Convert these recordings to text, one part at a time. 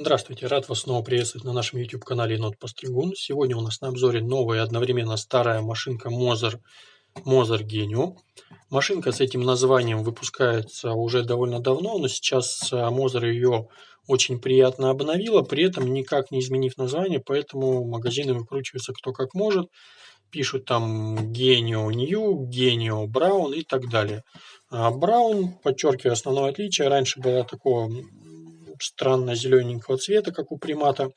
Здравствуйте, рад вас снова приветствовать на нашем YouTube-канале Енот Постригун. Сегодня у нас на обзоре новая одновременно старая машинка Moser, Moser Genio. Машинка с этим названием выпускается уже довольно давно, но сейчас Moser ее очень приятно обновила, при этом никак не изменив название, поэтому магазины выкручиваются кто как может. Пишут там Genio New, Genio Brown и так далее. Браун, подчеркиваю основное отличие, раньше была такого странно зелененького цвета, как у примата.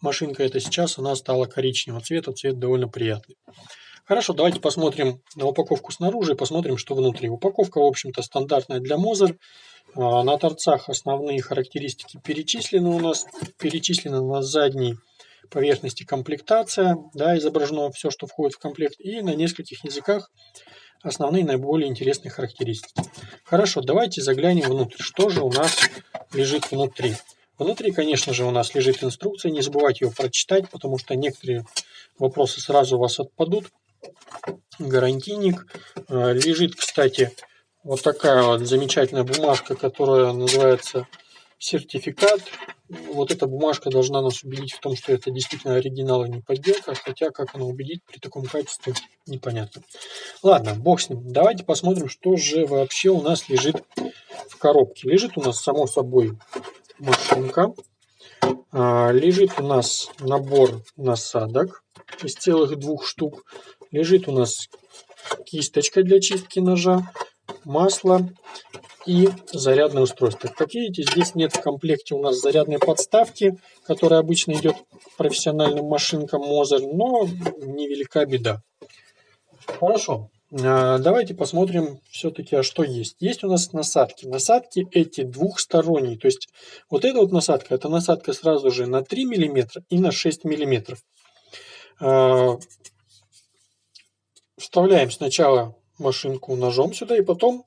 Машинка эта сейчас, она стала коричневого цвета, цвет довольно приятный. Хорошо, давайте посмотрим на упаковку снаружи посмотрим, что внутри. Упаковка, в общем-то, стандартная для Мозер. А, на торцах основные характеристики перечислены у нас. Перечислена на задней поверхности комплектация, да, изображено все, что входит в комплект, и на нескольких языках основные наиболее интересные характеристики. Хорошо, давайте заглянем внутрь. Что же у нас лежит внутри? Внутри, конечно же, у нас лежит инструкция. Не забывайте ее прочитать, потому что некоторые вопросы сразу у вас отпадут. Гарантийник. Э, лежит, кстати, вот такая вот замечательная бумажка, которая называется сертификат. Вот эта бумажка должна нас убедить в том, что это действительно оригинал и не подделка, хотя как она убедит при таком качестве, непонятно. Ладно, бог с ним. Давайте посмотрим, что же вообще у нас лежит в коробке. Лежит у нас, само собой, машинка. А, лежит у нас набор насадок из целых двух штук. Лежит у нас кисточка для чистки ножа, масло и зарядное устройство. Как видите, здесь нет в комплекте у нас зарядной подставки, которая обычно идет профессиональным машинкам Moser, но невелика беда. Хорошо, а, давайте посмотрим все-таки, а что есть. Есть у нас насадки. Насадки эти двухсторонние, то есть вот эта вот насадка, это насадка сразу же на 3 мм и на 6 мм. А, вставляем сначала машинку ножом сюда и потом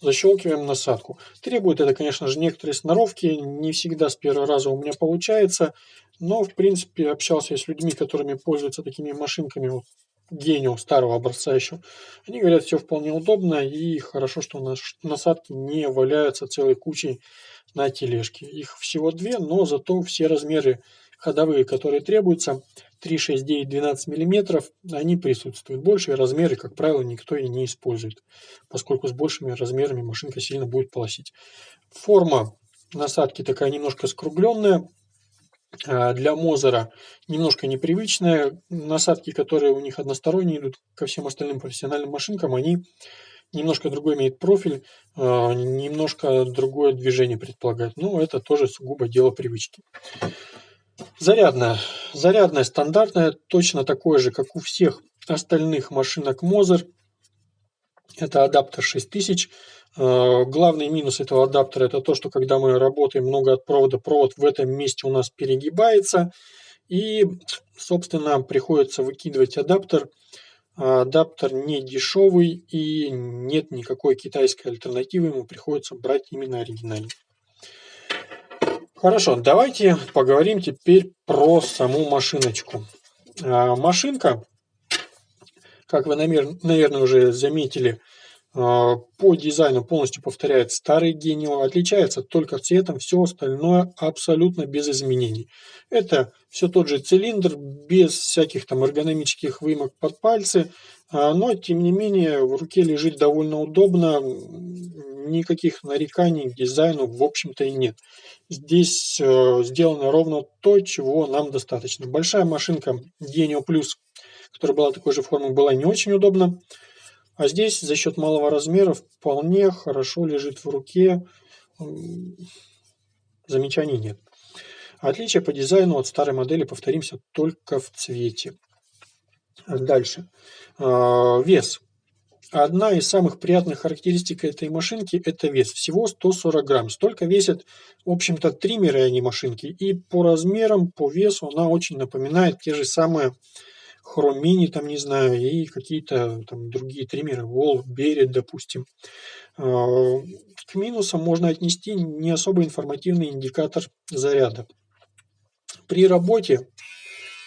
защелкиваем насадку. Требует это, конечно же, некоторые сноровки, не всегда с первого раза у меня получается, но, в принципе, общался я с людьми, которыми пользуются такими машинками, вот, генио старого образца еще. Они говорят, все вполне удобно и хорошо, что у нас насадки не валяются целой кучей на тележке. Их всего две, но зато все размеры ходовые, которые требуются, 3, 6, 9, 12 мм, они присутствуют. Большие размеры, как правило, никто и не использует, поскольку с большими размерами машинка сильно будет полосить. Форма насадки такая немножко скругленная, а, для Мозера немножко непривычная. Насадки, которые у них односторонние идут ко всем остальным профессиональным машинкам, они немножко другой имеют профиль, а, немножко другое движение предполагают. Но это тоже сугубо дело привычки. Зарядная. Зарядная стандартная, точно такое же, как у всех остальных машинок Moser. Это адаптер 6000. Э, главный минус этого адаптера это то, что когда мы работаем много от провода, провод в этом месте у нас перегибается. И, собственно, приходится выкидывать адаптер. Адаптер не дешевый и нет никакой китайской альтернативы, ему приходится брать именно оригинальный. Хорошо, давайте поговорим теперь про саму машиночку. А, машинка, как вы, наверное, уже заметили, по дизайну полностью повторяет старый Genio, отличается только цветом, все остальное абсолютно без изменений. Это все тот же цилиндр, без всяких там эргономических вымок под пальцы, а, но тем не менее в руке лежит довольно удобно, никаких нареканий к дизайну в общем-то и нет. Здесь э, сделано ровно то, чего нам достаточно. Большая машинка Genio Plus, которая была такой же формы, была не очень удобна. А здесь за счет малого размера вполне хорошо лежит в руке. Замечаний нет. Отличие по дизайну от старой модели, повторимся, только в цвете. Дальше. А, вес. Одна из самых приятных характеристик этой машинки – это вес. Всего 140 грамм. Столько весят, в общем-то, триммеры, а не машинки. И по размерам, по весу она очень напоминает те же самые хромини, там, не знаю, и какие-то там другие триммеры, Wolf, Берет, допустим. А, к минусам можно отнести не особо информативный индикатор заряда. При работе,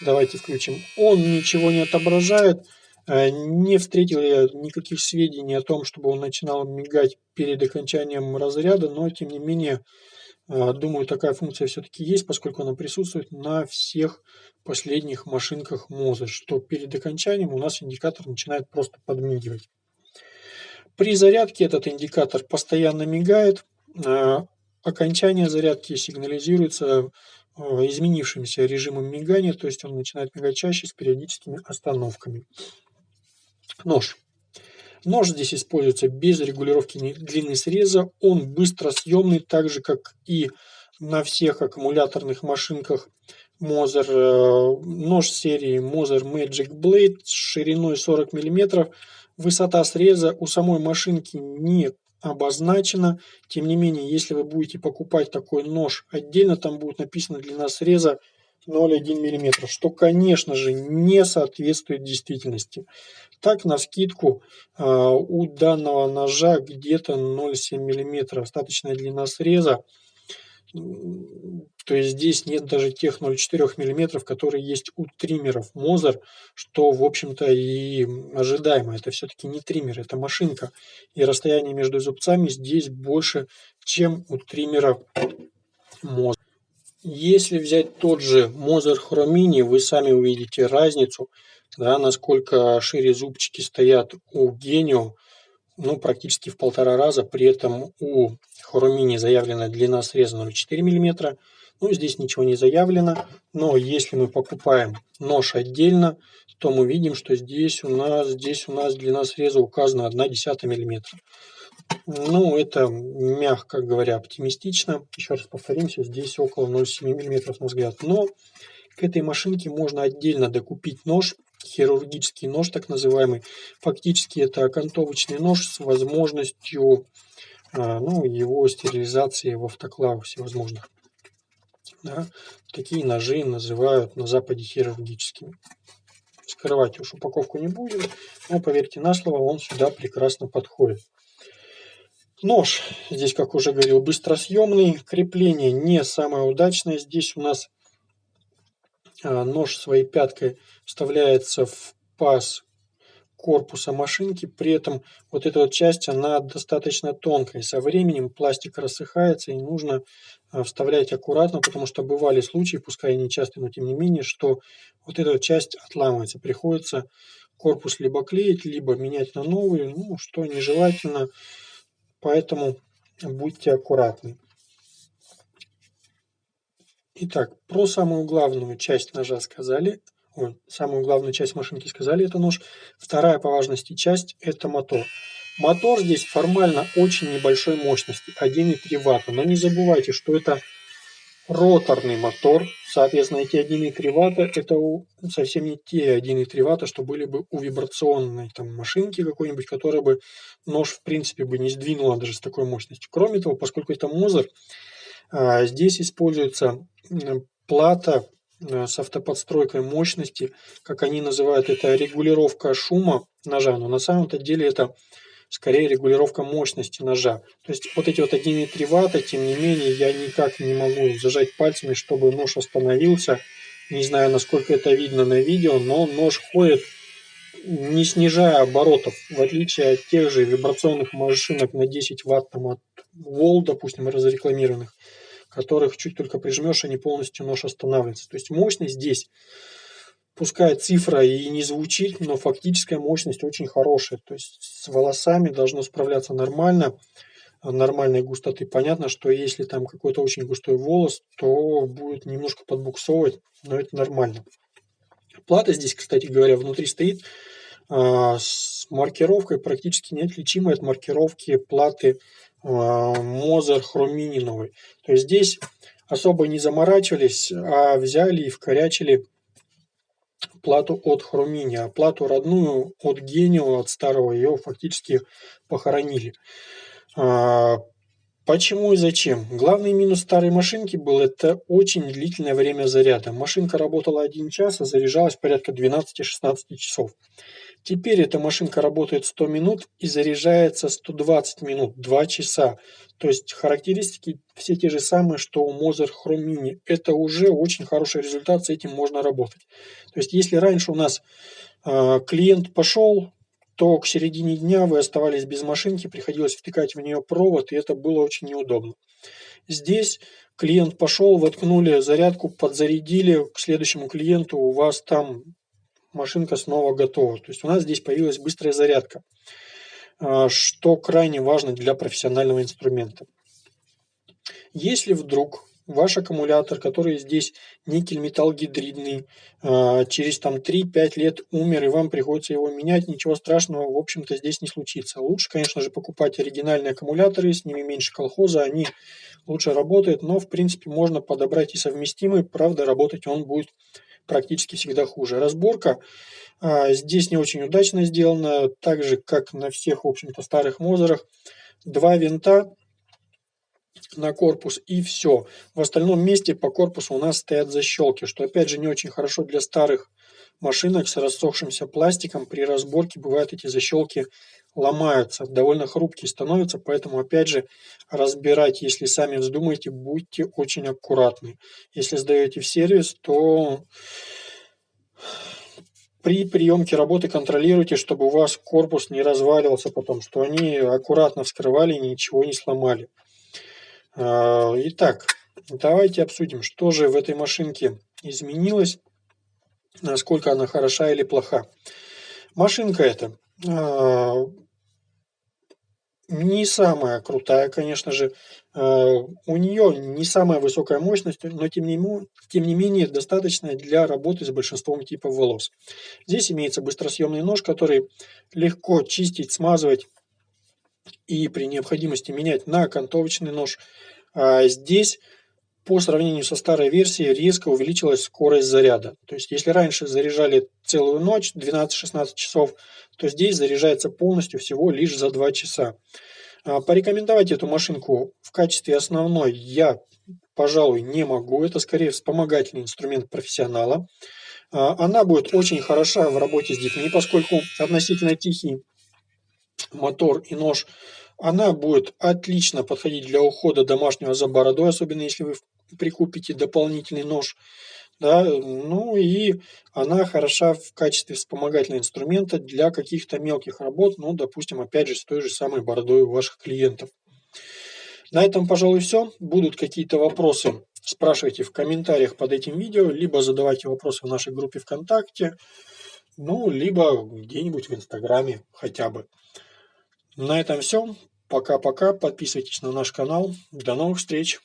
давайте включим, он ничего не отображает – Э, не встретил я никаких сведений о том, чтобы он начинал мигать перед окончанием разряда, но тем не менее А, думаю, такая функция все-таки есть, поскольку она присутствует на всех последних машинках Moza, что перед окончанием у нас индикатор начинает просто подмигивать. При зарядке этот индикатор постоянно мигает, а, окончание зарядки сигнализируется а, изменившимся режимом мигания, то есть он начинает мигать чаще с периодическими остановками. Нож. Нож здесь используется без регулировки длины среза. Он быстро съемный, так же как и на всех аккумуляторных машинках Moser. Э, нож серии Moser Magic Blade с шириной 40 мм. Высота среза у самой машинки не обозначена. Тем не менее, если вы будете покупать такой нож отдельно, там будет написано длина среза 0,1 мм, что, конечно же, не соответствует действительности. Так, на скидку а, у данного ножа где-то 0,7 мм остаточная длина среза. То есть здесь нет даже тех 0,4 мм, которые есть у триммеров Moser, что, в общем-то, и ожидаемо. Это все-таки не триммер, это машинка. И расстояние между зубцами здесь больше, чем у триммера Moser. Если взять тот же Moser Chromini, вы сами увидите разницу, да, насколько шире зубчики стоят у Genio, ну, практически в полтора раза. При этом у Chromini заявлена длина среза 0,4 мм. Ну, здесь ничего не заявлено. Но если мы покупаем нож отдельно, то мы видим, что здесь у нас, здесь у нас длина среза указана 1,1 мм. Ну, это, мягко говоря, оптимистично. Еще раз повторимся, здесь около 0,7 мм на взгляд. Но к этой машинке можно отдельно докупить нож, хирургический нож так называемый. Фактически это окантовочный нож с возможностью а, ну, его стерилизации в автоклавах всевозможных. Да? Такие ножи называют на Западе хирургическими. Скрывать уж упаковку не будем, но поверьте на слово, он сюда прекрасно подходит. Нож, здесь, как уже говорил, быстросъемный. Крепление не самое удачное. Здесь у нас а, нож своей пяткой вставляется в паз корпуса машинки. При этом вот эта вот часть, она достаточно тонкая. Со временем пластик рассыхается и нужно а, вставлять аккуратно, потому что бывали случаи, пускай не часто, но тем не менее, что вот эта вот часть отламывается. Приходится корпус либо клеить, либо менять на новый, ну, что нежелательно. Поэтому будьте аккуратны. Итак, про самую главную часть ножа сказали. Ой, самую главную часть машинки сказали, это нож. Вторая по важности часть – это мотор. Мотор здесь формально очень небольшой мощности, 1,3 Вт. Но не забывайте, что это роторный мотор. Соответственно, эти 1,3 ватта это совсем не те 1,3 ватта, что были бы у вибрационной там, машинки какой-нибудь, которая бы нож в принципе бы не сдвинула даже с такой мощностью. Кроме того, поскольку это Мозер, а, здесь используется плата а, с автоподстройкой мощности, как они называют это регулировка шума ножа, но на самом-то деле это скорее регулировка мощности ножа. То есть вот эти вот 1,3 ватта, тем не менее, я никак не могу зажать пальцами, чтобы нож остановился. Не знаю, насколько это видно на видео, но нож ходит не снижая оборотов, в отличие от тех же вибрационных машинок на 10 ватт там, от Wall, допустим, разрекламированных, которых чуть только прижмешь, они полностью нож останавливается. То есть мощность здесь пускай цифра и не звучит, но фактическая мощность очень хорошая. То есть с волосами должно справляться нормально, нормальной густоты. Понятно, что если там какой-то очень густой волос, то будет немножко подбуксовывать, но это нормально. Плата здесь, кстати говоря, внутри стоит а, с маркировкой практически неотличимой от маркировки платы а, Moser Chromini новой. То есть здесь особо не заморачивались, а взяли и вкорячили плату от Хрумини, а плату родную от Генио, от старого, ее фактически похоронили. А, почему и зачем? Главный минус старой машинки был это очень длительное время заряда. Машинка работала 1 час, а заряжалась порядка 12-16 часов. Теперь эта машинка работает 100 минут и заряжается 120 минут, 2 часа. То есть характеристики все те же самые, что у Moser Chrome Mini. Это уже очень хороший результат, с этим можно работать. То есть если раньше у нас э, клиент пошел, то к середине дня вы оставались без машинки, приходилось втыкать в нее провод, и это было очень неудобно. Здесь клиент пошел, воткнули зарядку, подзарядили, к следующему клиенту у вас там машинка снова готова. То есть у нас здесь появилась быстрая зарядка, а, что крайне важно для профессионального инструмента. Если вдруг ваш аккумулятор, который здесь никель металл гидридный, а, через там 3-5 лет умер, и вам приходится его менять, ничего страшного, в общем-то, здесь не случится. Лучше, конечно же, покупать оригинальные аккумуляторы, с ними меньше колхоза, они лучше работают, но, в принципе, можно подобрать и совместимый, правда, работать он будет практически всегда хуже. Разборка а, здесь не очень удачно сделана, так же, как на всех, в общем-то, старых Мозерах. Два винта на корпус и все. В остальном месте по корпусу у нас стоят защелки, что опять же не очень хорошо для старых машинок с рассохшимся пластиком. При разборке бывают эти защелки ломаются, довольно хрупкие становятся, поэтому опять же разбирать, если сами вздумаете, будьте очень аккуратны. Если сдаете в сервис, то при приемке работы контролируйте, чтобы у вас корпус не разваливался потом, что они аккуратно вскрывали и ничего не сломали. А, итак, давайте обсудим, что же в этой машинке изменилось, насколько она хороша или плоха. Машинка эта а, не самая крутая, конечно же. А, у нее не самая высокая мощность, но тем не, тем не менее достаточная для работы с большинством типов волос. Здесь имеется быстросъемный нож, который легко чистить, смазывать и при необходимости менять на окантовочный нож. А здесь по сравнению со старой версией резко увеличилась скорость заряда. То есть если раньше заряжали целую ночь, 12-16 часов, то здесь заряжается полностью всего лишь за 2 часа. А, порекомендовать эту машинку в качестве основной я, пожалуй, не могу. Это скорее вспомогательный инструмент профессионала. А, она будет очень хороша в работе с детьми, поскольку относительно тихий мотор и нож, она будет отлично подходить для ухода домашнего за бородой, особенно если вы прикупите дополнительный нож. Да, ну и она хороша в качестве вспомогательного инструмента для каких-то мелких работ, ну, допустим, опять же, с той же самой бородой у ваших клиентов. На этом, пожалуй, все. Будут какие-то вопросы, спрашивайте в комментариях под этим видео, либо задавайте вопросы в нашей группе ВКонтакте, ну, либо где-нибудь в Инстаграме хотя бы. На этом все. Пока-пока. Подписывайтесь на наш канал. До новых встреч.